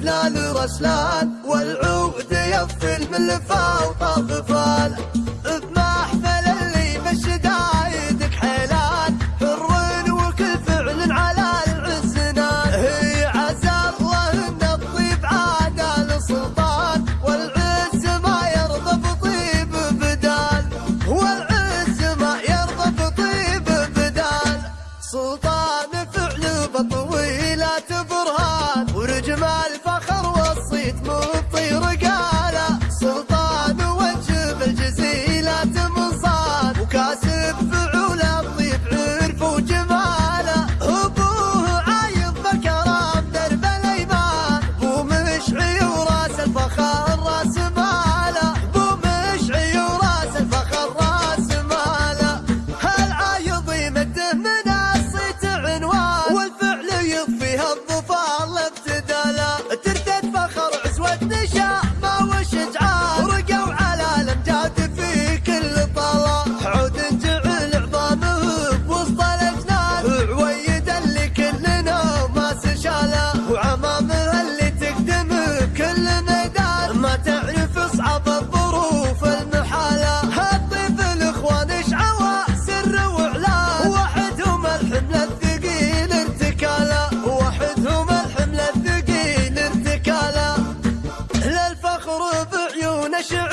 دلال رسلان والعود يفل من لفا وطاف have the fire. special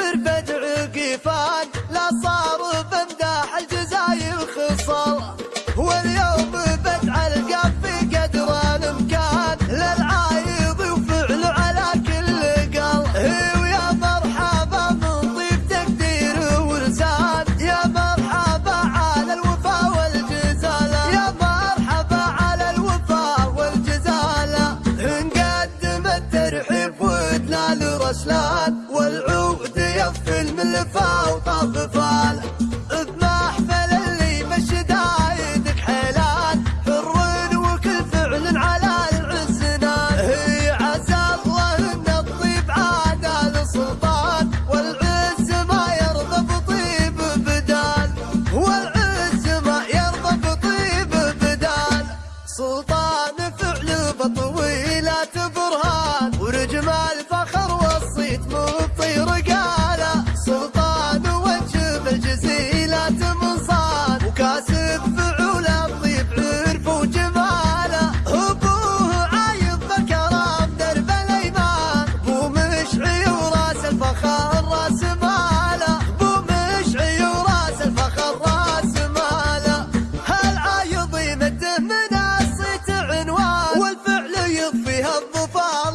والعود يفل من الفا وطاف كاسب فعوله الضيف عرف وجماله. ابوه عايض بكرم درب الأيمان. أبو مشعي وراس الفخر راس ماله. مشعي وراس الفخر راس ماله. هالعايض يمده منصه عنوان؟ والفعل يضفيها الظفار